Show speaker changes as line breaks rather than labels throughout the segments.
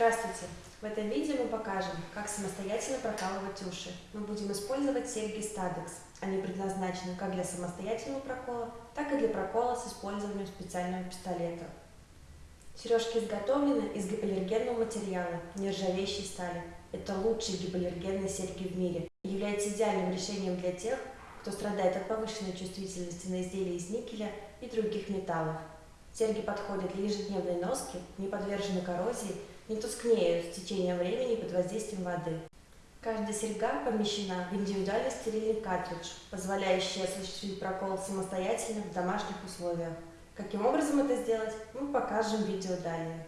Здравствуйте! В этом видео мы покажем, как самостоятельно прокалывать уши. Мы будем использовать серьги Stadex. Они предназначены как для самостоятельного прокола, так и для прокола с использованием специального пистолета. Сережки изготовлены из гипоаллергенного материала, нержавеющей стали. Это лучшие гипоаллергенные серьги в мире и являются идеальным решением для тех, кто страдает от повышенной чувствительности на изделия из никеля и других металлов. Серьги подходят для ежедневной носки, не подвержены коррозии, не тускнеют с течением времени под воздействием воды. Каждая серьга помещена в индивидуальный стерильный картридж, позволяющий осуществить прокол самостоятельно в домашних условиях. Каким образом это сделать, мы покажем в видео далее.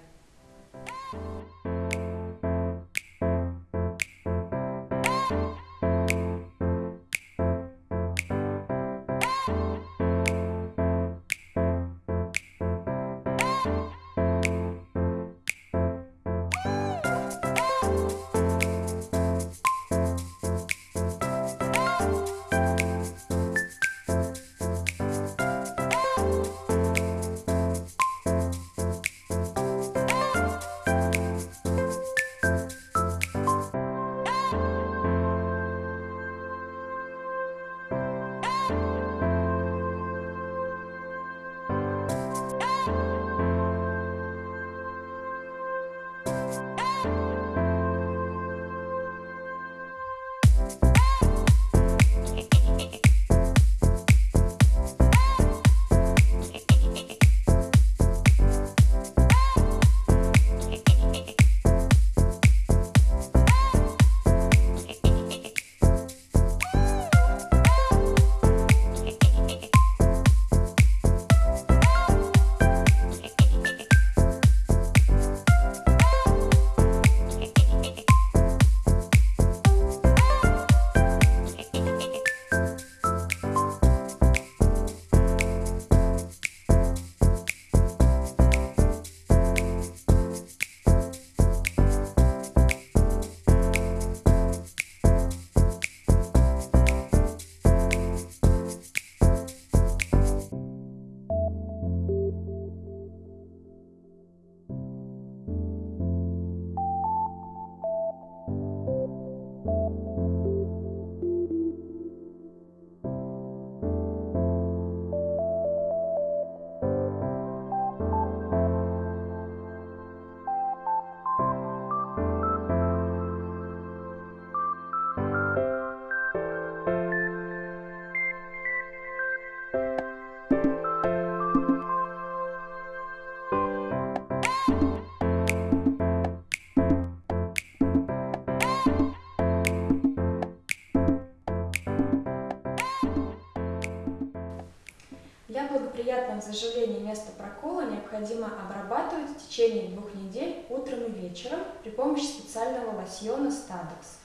Для благоприятного заживления места прокола необходимо обрабатывать в течение двух недель утром и вечером при помощи специального лосьона Stadex.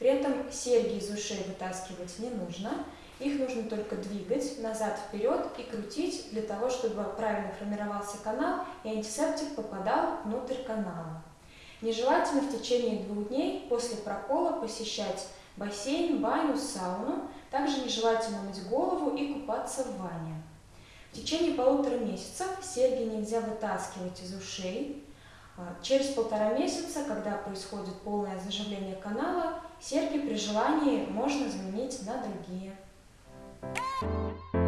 При этом серьги из ушей вытаскивать не нужно, их нужно только двигать назад-вперед и крутить для того, чтобы правильно формировался канал и антисептик попадал внутрь канала. Нежелательно в течение двух дней после прокола посещать бассейн, баню, сауну. Также нежелательно мыть голову и купаться в ванне. В течение полутора месяцев серьги нельзя вытаскивать из ушей. А, через полтора месяца, когда происходит полное заживление канала, серьги при желании можно заменить на другие. Thank you.